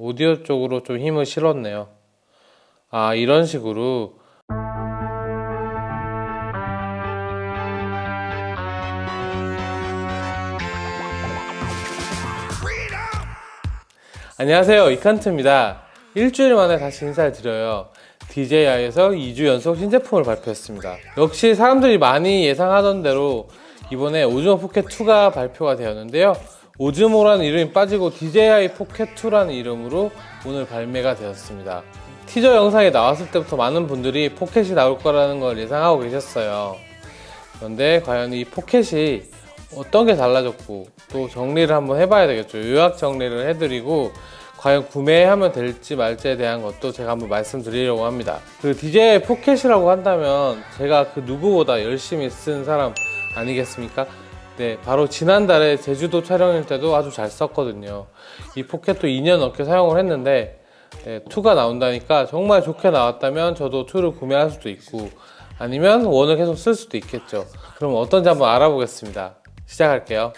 오디오 쪽으로 좀 힘을 실었네요. 아 이런 식으로. 안녕하세요. 이칸트입니다. 일주일 만에 다시 인사를 드려요. DJI에서 2주 연속 신제품을 발표했습니다. 역시 사람들이 많이 예상하던 대로 이번에 오즈모 포켓 2가 발표가 되었는데요 오즈모라는 이름이 빠지고 DJI 포켓2라는 이름으로 오늘 발매가 되었습니다. 티저 영상에 나왔을 때부터 많은 분들이 포켓이 나올 거라는 걸 예상하고 계셨어요. 그런데 과연 이 포켓이 어떤 게 달라졌고 또 정리를 한번 해봐야 되겠죠. 요약 정리를 해드리고 과연 구매하면 될지 말지에 대한 것도 제가 한번 말씀드리려고 합니다. 그 DJI 포켓이라고 한다면 제가 그 누구보다 열심히 쓴 사람 아니겠습니까? 네, 바로 지난달에 제주도 촬영일 때도 아주 잘 썼거든요. 이 포켓도 2년 넘게 사용을 했는데 네, 2가 나온다니까 정말 좋게 나왔다면 저도 2를 구매할 수도 있고 아니면 1을 계속 쓸 수도 있겠죠. 그럼 어떤지 한번 알아보겠습니다. 시작할게요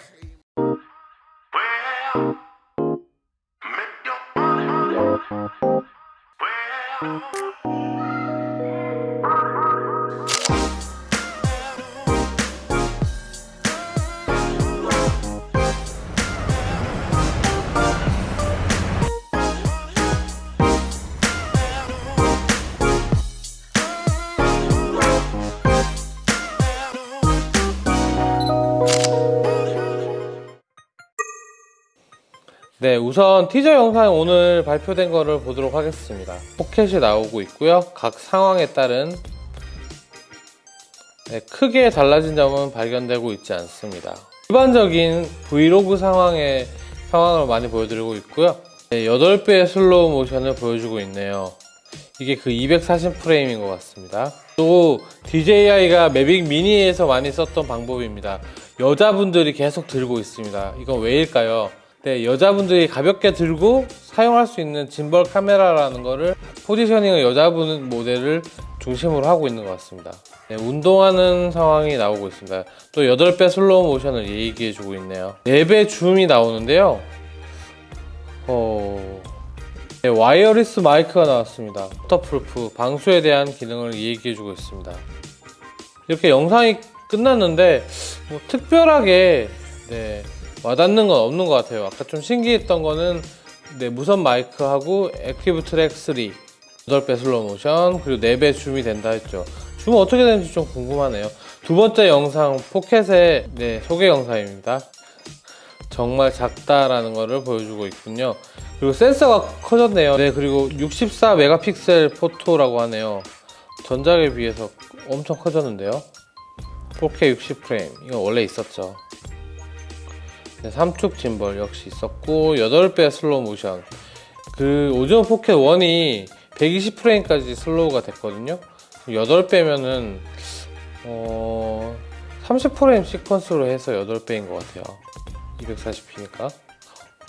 네 우선 티저 영상 오늘 발표된 거를 보도록 하겠습니다. 포켓이 나오고 있고요. 각 상황에 따른 네, 크게 달라진 점은 발견되고 있지 않습니다. 일반적인 브이로그 상황의 상황을 많이 보여드리고 있고요. 네, 8배의 슬로우 모션을 보여주고 있네요. 이게 그 240프레임인 것 같습니다. 또 DJI가 매빅 미니에서 많이 썼던 방법입니다. 여자분들이 계속 들고 있습니다. 이건 왜일까요? 네, 여자분들이 가볍게 들고 사용할 수 있는 짐벌 카메라라는 거를 포지셔닝을 여자분 모델을 중심으로 하고 있는 것 같습니다. 네, 운동하는 상황이 나오고 있습니다. 또 8배 슬로우 모션을 얘기해 주고 있네요. 4배 줌이 나오는데요. 어... 네, wireless 마이크가 나왔습니다. waterproof 방수에 대한 기능을 얘기해 주고 있습니다. 이렇게 영상이 끝났는데 뭐 특별하게 네, 와닿는 건 없는 것 같아요. 아까 좀 신기했던 거는 네, 무선 마이크하고 Active Track 3 8배 슬로우 모션 그리고 4배 줌이 된다 했죠. 줌은 어떻게 되는지 좀 궁금하네요. 두 번째 영상 포켓의 네, 소개 영상입니다. 정말 작다라는 것을 보여주고 있군요. 그리고 센서가 커졌네요. 네 그리고 64 megapixel photo라고 하네요. 전작에 비해서 엄청 커졌는데요. 4K 60프레임 이건 원래 있었죠 네, 3축 짐벌 역시 있었고 8배 슬로우 모션. 그 오즈모 포켓 1이 120프레임까지 슬로우가 됐거든요. 8배면은 어... 30프레임 시퀀스로 해서 8배인 것 같아요. 240p니까.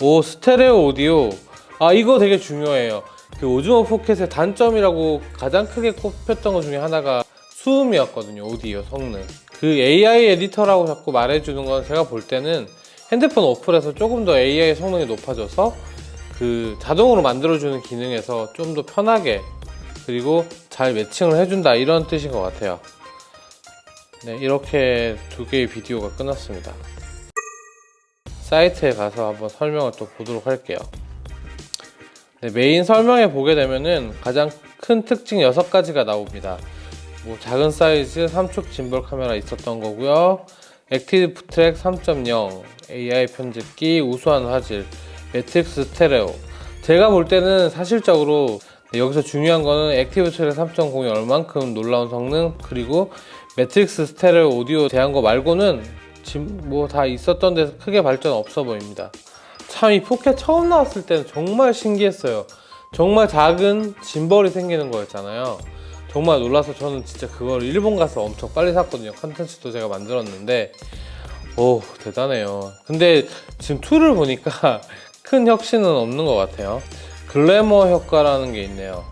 오 스테레오 오디오. 아 이거 되게 중요해요. 그 오즈모 포켓의 단점이라고 가장 크게 꼽혔던 것 중에 하나가 수음이었거든요 오디오 성능. 그 AI 에디터라고 자꾸 말해주는 건 제가 볼 때는 핸드폰 어플에서 조금 더 AI 성능이 높아져서 그 자동으로 만들어주는 기능에서 좀 더 편하게 그리고 잘 매칭을 해준다 이런 뜻인 것 같아요. 네 이렇게 두 개의 비디오가 끝났습니다. 사이트에 가서 한번 설명을 또 보도록 할게요. 네, 메인 설명에 보게 되면은 가장 큰 특징 6가지가 나옵니다. 뭐 작은 사이즈 3축 짐벌 카메라 있었던 거고요 Active Track 3.0 AI 편집기 우수한 화질 매트릭스 스테레오. 제가 볼 때는 사실적으로 여기서 중요한 거는 Active Track 3.0이 얼만큼 놀라운 성능 그리고 매트릭스 스테레오 오디오 대한 거 말고는 뭐다 있었던 데서 크게 발전 없어 보입니다. 참 이 포켓 처음 나왔을 때는 정말 신기했어요. 정말 작은 gimbal이 생기는 거였잖아요 정말 놀라서 저는 진짜 그걸 일본 가서 엄청 빨리 샀거든요. 컨텐츠도 제가 만들었는데. 오 대단해요. 근데 지금 2를 보니까 큰 혁신은 없는 것 같아요. 글래머 효과라는 게 있네요.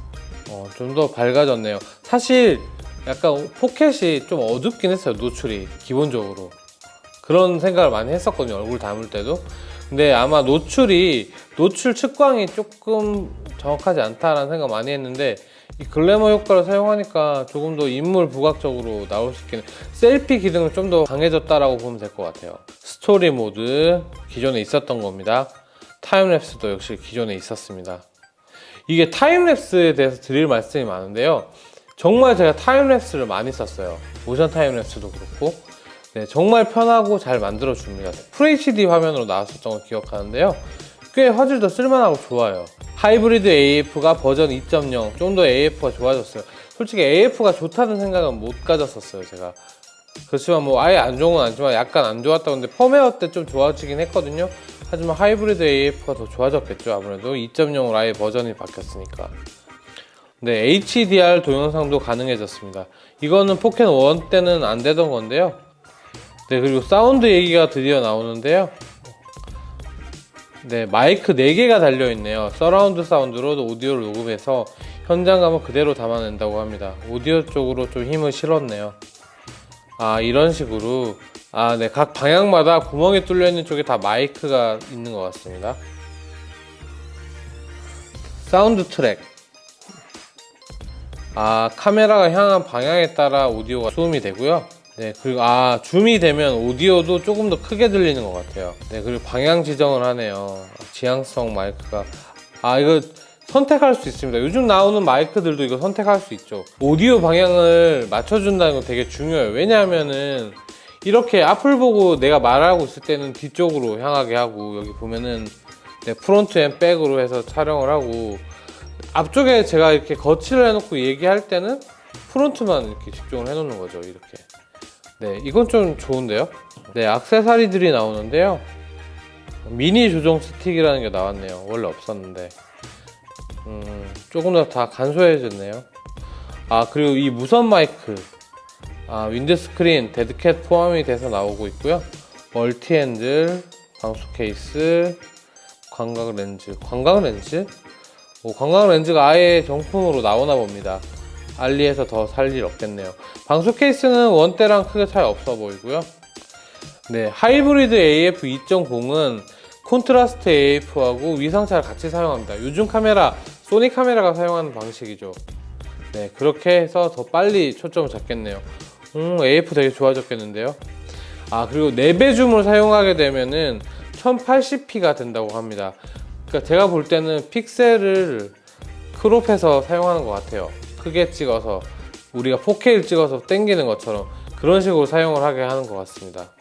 어, 좀 더 밝아졌네요. 사실 약간 포켓이 좀 어둡긴 했어요 노출이 기본적으로. 그런 생각을 많이 했었거든요 얼굴 담을 때도. 근데 아마 노출이 노출 측광이 조금 정확하지 않다라는 생각 많이 했는데 이 글래머 효과를 사용하니까 조금 더 인물 부각적으로 나올 수 있겠네. selfie 기능은 좀 더 강해졌다라고 보면 될 것 같아요. 스토리 모드 기존에 있었던 겁니다. timelapse도 역시 기존에 있었습니다. 이게 timelapse에 대해서 드릴 말씀이 많은데요. 정말 제가 timelapse를 많이 썼어요. 모션 timelapse도 그렇고. 네, 정말 편하고 잘 만들어 줍니다. FHD 화면으로 나왔었던 걸 기억하는데요 꽤 화질도 쓸만하고 좋아요. 하이브리드 AF가 버전 2.0 좀 더 AF가 좋아졌어요. 솔직히 AF가 좋다는 생각은 못 가졌었어요 제가. 그렇지만 뭐 아예 안 좋은 건 아니지만 약간 안 좋았다고 근데 펌웨어 때 좀 좋아지긴 했거든요. 하지만 하이브리드 AF가 더 좋아졌겠죠 아무래도. 2.0으로 아예 버전이 바뀌었으니까. 네 HDR 동영상도 가능해졌습니다. 이거는 포켓 1 때는 안 되던 건데요. 네 그리고 사운드 얘기가 드디어 나오는데요 네 마이크 4개가 달려있네요. 서라운드 사운드로 오디오를 녹음해서 현장감을 그대로 담아낸다고 합니다. 오디오 쪽으로 좀 힘을 실었네요. 아 이런 식으로. 아 네 각 방향마다 구멍이 뚫려 있는 쪽에 다 마이크가 있는 것 같습니다. 사운드 트랙. 아 카메라가 향한 방향에 따라 오디오가 수음이 되고요 네 그리고 아 줌이 되면 오디오도 조금 더 크게 들리는 것 같아요. 네 그리고 방향 지정을 하네요. 지향성 마이크가. 아 이거 선택할 수 있습니다. 요즘 나오는 마이크들도 이거 선택할 수 있죠. 오디오 방향을 맞춰준다는 건 되게 중요해요. 왜냐하면은 이렇게 앞을 보고 내가 말하고 있을 때는 뒤쪽으로 향하게 하고 여기 보면은 네, front and back으로 해서 촬영을 하고 앞쪽에 제가 이렇게 거치를 해놓고 얘기할 때는 front만 이렇게 집중을 해놓는 거죠 이렇게 네 이건 좀 좋은데요? 네 악세사리들이 나오는데요. 미니 조정 스틱이라는 게 나왔네요. 원래 없었는데. 음, 조금 더 다 간소해졌네요. 아 그리고 이 무선 마이크. 아, windscreen, deadcat 포함이 돼서 나오고 있고요. 멀티 핸들, 방수 케이스, 광각 렌즈. 광각 렌즈? 오, 광각 렌즈가 아예 정품으로 나오나 봅니다 알리에서 더 살 일 없겠네요. 방수 케이스는 one 때랑 크게 차이 없어 보이고요. 네 하이브리드 AF 2.0은 콘트라스트 AF하고 위상차를 같이 사용합니다. 요즘 카메라 소니 카메라가 사용하는 방식이죠. 네 그렇게 해서 더 빨리 초점을 잡겠네요. 음 AF 되게 좋아졌겠는데요. 아 그리고 4배 줌을 사용하게 되면은 1080p가 된다고 합니다. 그러니까 제가 볼 때는 픽셀을 크롭해서 사용하는 것 같아요 크게 찍어서 우리가 4K를 찍어서 땡기는 것처럼 그런 식으로 사용을 하게 하는 것 같습니다.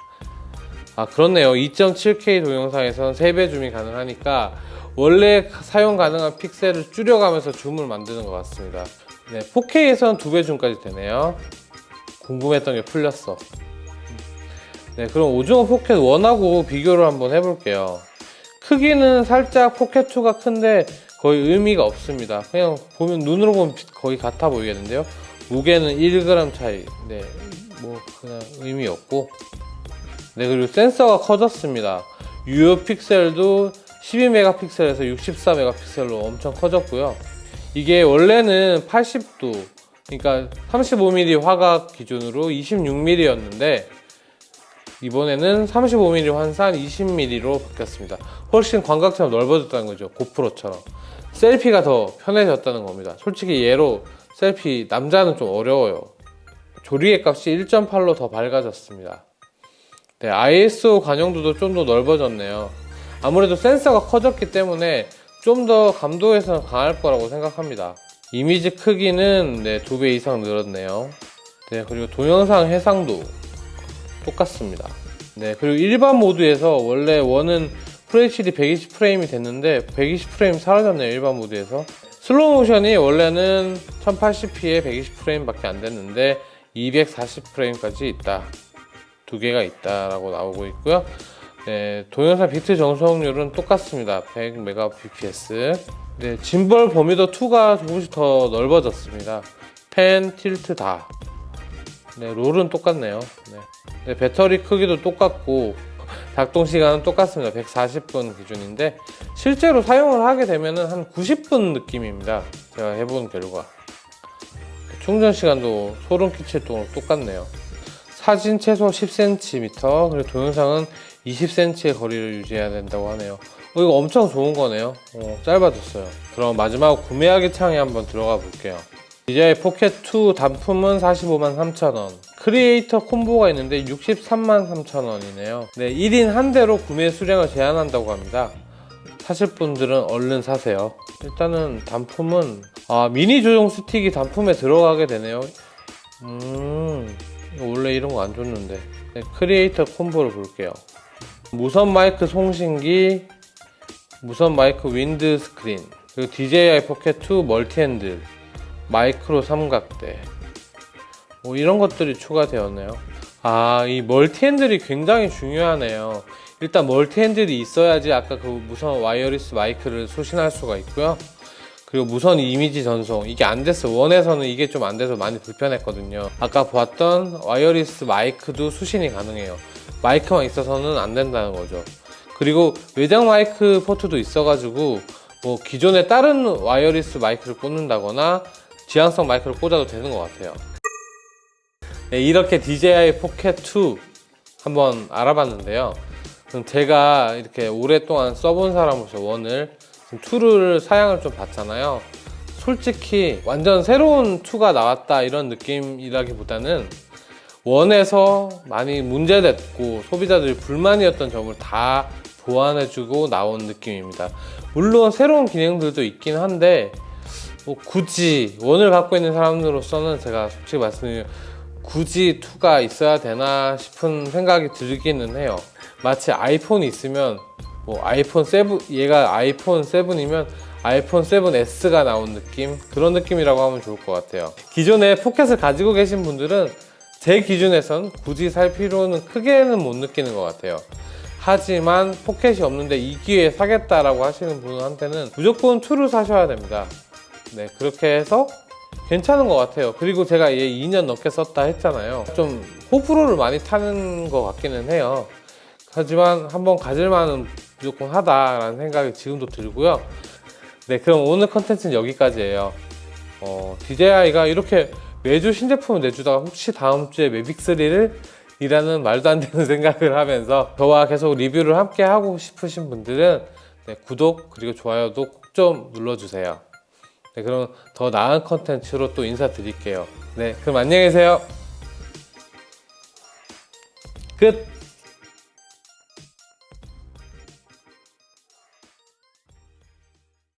아 그렇네요. 2.7K 동영상에선 3배 줌이 가능하니까 원래 사용 가능한 픽셀을 줄여가면서 줌을 만드는 것 같습니다. 네, 4K에서는 2배 줌까지 되네요. 궁금했던 게 풀렸어. 네 그럼 오즈모 포켓 1하고 비교를 한번 해볼게요. 크기는 살짝 포켓 2가 큰데 거의 의미가 없습니다. 그냥 보면 눈으로 보면 거의 같아 보이겠는데요? 무게는 1g 차이. 네 뭐 그냥 의미 없고. 네 그리고 센서가 커졌습니다. 유효 픽셀도 12메가픽셀에서 64메가픽셀로 엄청 커졌고요. 이게 원래는 80도 그러니까 35mm 화각 기준으로 26mm였는데 이번에는 35mm 환산 20mm로 바뀌었습니다. 훨씬 광각처럼 넓어졌다는 거죠. 고프로처럼. 셀피가 더 편해졌다는 겁니다. 솔직히 얘로 셀피 남자는 좀 어려워요. 조리개 값이 1.8로 더 밝아졌습니다. 네, ISO 관용도도 좀 더 넓어졌네요. 아무래도 센서가 커졌기 때문에 좀 더 감도에서는 강할 거라고 생각합니다. 이미지 크기는 네, 2배 이상 늘었네요. 네, 그리고 동영상 해상도 똑같습니다. 네 그리고 일반 모드에서 원래 원은 FHD 120프레임이 됐는데 120프레임 사라졌네요 일반 모드에서. 슬로우 모션이 원래는 1080p에 120프레임 밖에 안 됐는데 240프레임까지 있다. 두 개가 있다라고 나오고 있고요. 네, 동영상 비트 전송률은 똑같습니다. 100mbps 네, 짐벌 범위도 2가 조금씩 더 넓어졌습니다. pan, tilt 다 네, roll은 똑같네요 네. 네, 배터리 크기도 똑같고 작동 시간은 똑같습니다 140분 기준인데 실제로 사용을 하게 되면 한 90분 느낌입니다 제가 해본 결과 충전 시간도 소름 끼칠 정도로 똑같네요 사진 최소 10cm 그리고 동영상은 20cm의 거리를 유지해야 된다고 하네요. 어, 이거 엄청 좋은 거네요. 어, 짧아졌어요. 그럼 마지막 구매하기 창에 한번 들어가 볼게요. DJI 포켓 2 단품은 45만 3천원. 크리에이터 콤보가 있는데 63만 3천원이네요. 네, 1인 한 대로 구매 수량을 제한한다고 합니다. 사실 분들은 얼른 사세요. 일단은 단품은 아 미니 조종 스틱이 단품에 들어가게 되네요. 음 원래 이런 거 안 줬는데 네, 크리에이터 콤보를 볼게요. 무선 마이크 송신기, 무선 마이크 windscreen, 그리고 DJI 포켓 2 멀티 핸들, 마이크로 삼각대. 뭐 이런 것들이 추가되었네요. 아, 이 멀티 핸들이 굉장히 중요하네요. 일단 멀티 핸들이 있어야지 아까 그 무선 wireless 마이크를 수신할 수가 있고요. 그리고 무선 이미지 전송 이게 안 됐어 one에서는 이게 좀 안 돼서 많이 불편했거든요 아까 보았던 wireless 마이크도 수신이 가능해요 마이크만 있어서는 안 된다는 거죠 그리고 외장 마이크 포트도 있어 가지고 뭐 기존에 다른 wireless 마이크를 꽂는다거나 지향성 마이크를 꽂아도 되는 것 같아요. 네, 이렇게 DJI 포켓 2 한번 알아봤는데요. 그럼 제가 이렇게 오랫동안 써본 사람으로서 원을 지금 2를 사양을 좀 봤잖아요. 솔직히 완전 새로운 2가 나왔다 이런 느낌이라기보다는 원에서 많이 문제됐고 소비자들이 불만이었던 점을 다 보완해주고 나온 느낌입니다. 물론 새로운 기능들도 있긴 한데 뭐 굳이 원을 갖고 있는 사람으로서는 제가 솔직히 말씀드리면 굳이 2가 있어야 되나 싶은 생각이 들기는 해요. 마치 아이폰이 있으면 뭐 아이폰 7 얘가 아이폰 7이면 아이폰 7s가 나온 느낌? 그런 느낌이라고 하면 좋을 것 같아요. 기존에 포켓을 가지고 계신 분들은 제 기준에선 굳이 살 필요는 크게는 못 느끼는 것 같아요. 하지만 포켓이 없는데 이 기회에 사겠다라고 하시는 분한테는 무조건 2를 사셔야 됩니다 네 그렇게 해서 괜찮은 것 같아요. 그리고 제가 얘 2년 넘게 썼다 했잖아요. 좀 호불호를 많이 타는 것 같기는 해요. 하지만 한번 가질만은 무조건 하다라는 생각이 지금도 들고요. 네 그럼 오늘 컨텐츠는 여기까지예요. 어, DJI가 이렇게 매주 신제품을 내주다가 혹시 다음 주에 매빅3를 이라는 말도 안 되는 생각을 하면서 저와 계속 리뷰를 함께 하고 싶으신 분들은 네, 구독 그리고 좋아요도 꼭 좀 눌러주세요 네, 그럼 더 나은 컨텐츠로 또 인사드릴게요. 네 그럼 안녕히 계세요. 끝